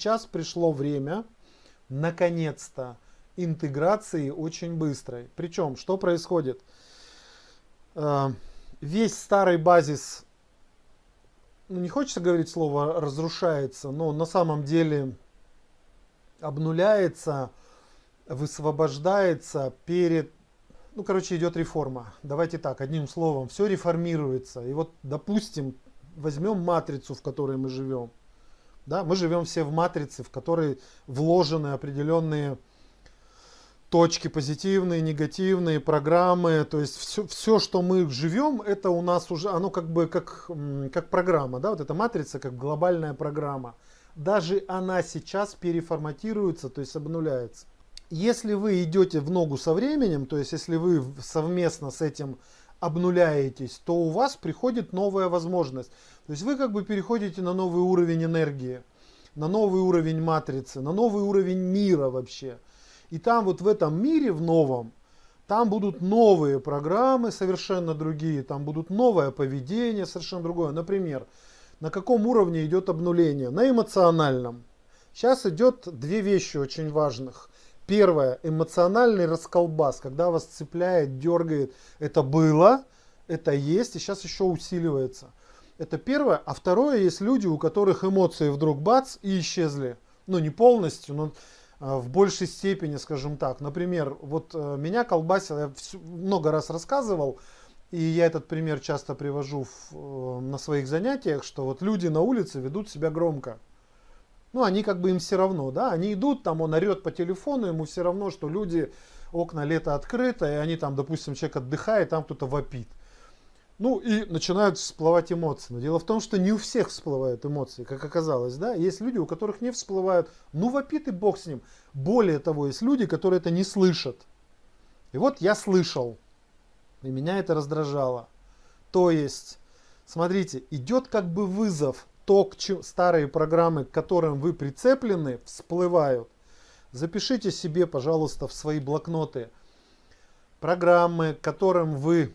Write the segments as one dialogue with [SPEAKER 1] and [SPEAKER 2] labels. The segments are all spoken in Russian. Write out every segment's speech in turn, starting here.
[SPEAKER 1] сейчас пришло время, наконец-то, интеграции очень быстрой. Причем, что происходит? Э, весь старый базис, ну, не хочется говорить слово разрушается, но на самом деле обнуляется, высвобождается перед, ну, короче, идет реформа. Давайте так, одним словом, все реформируется. И вот, допустим, возьмем матрицу, в которой мы живем. Да, мы живем все в матрице, в которой вложены определенные точки позитивные, негативные, программы. То есть все, все, что мы живем, это у нас уже, оно как бы как, как программа. Да? Вот эта матрица как глобальная программа. Даже она сейчас переформатируется, то есть обнуляется. Если вы идете в ногу со временем, то есть если вы совместно с этим обнуляетесь, то у вас приходит новая возможность. То есть вы как бы переходите на новый уровень энергии, на новый уровень матрицы, на новый уровень мира вообще. И там вот в этом мире, в новом, там будут новые программы совершенно другие, там будут новое поведение совершенно другое. Например, на каком уровне идет обнуление? На эмоциональном. Сейчас идет две вещи очень важных. Первое, эмоциональный расколбас, когда вас цепляет, дергает. Это было, это есть и сейчас еще усиливается. Это первое. А второе, есть люди, у которых эмоции вдруг бац и исчезли. Ну не полностью, но Э, в большей степени, скажем так. Например, вот э, меня колбасил, я много раз рассказывал, и я этот пример часто привожу в, э, на своих занятиях, что вот люди на улице ведут себя громко. Ну, они как бы им все равно, да, они идут, там он орет по телефону, ему все равно, что люди, окна лето открыто, и они там, допустим, человек отдыхает, там кто-то вопит. Ну и начинают всплывать эмоции. Но дело в том, что не у всех всплывают эмоции, как оказалось. Да? Есть люди, у которых не всплывают. Ну вопит и бог с ним. Более того, есть люди, которые это не слышат. И вот я слышал. И меня это раздражало. То есть, смотрите, идет как бы вызов. То, к чем старые программы, к которым вы прицеплены, всплывают. Запишите себе, пожалуйста, в свои блокноты программы, к которым вы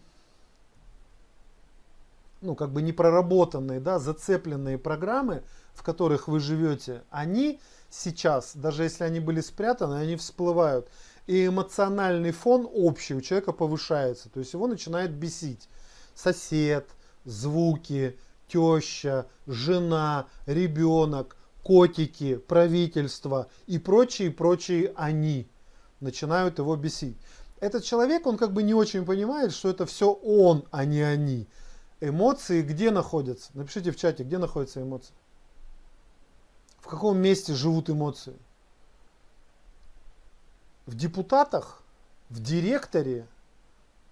[SPEAKER 1] ну, как бы непроработанные, да, зацепленные программы, в которых вы живете, они сейчас, даже если они были спрятаны, они всплывают. И эмоциональный фон общий у человека повышается, то есть его начинает бесить сосед, звуки, теща, жена, ребенок, котики, правительство и прочие, прочие они начинают его бесить. Этот человек, он как бы не очень понимает, что это все он, а не они. Эмоции где находятся? Напишите в чате, где находятся эмоции. В каком месте живут эмоции? В депутатах, в директоре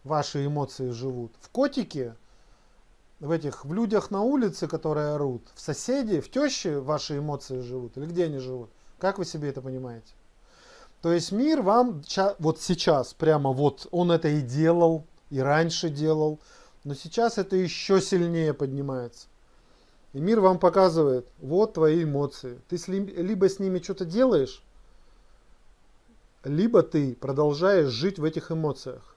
[SPEAKER 1] ваши эмоции живут. В котике, в этих, в людях на улице, которые орут. В соседе, в теще ваши эмоции живут. Или где они живут? Как вы себе это понимаете? То есть мир вам вот сейчас, прямо вот, он это и делал, и раньше делал. Но сейчас это еще сильнее поднимается. И мир вам показывает, вот твои эмоции. Ты либо с ними что-то делаешь, либо ты продолжаешь жить в этих эмоциях.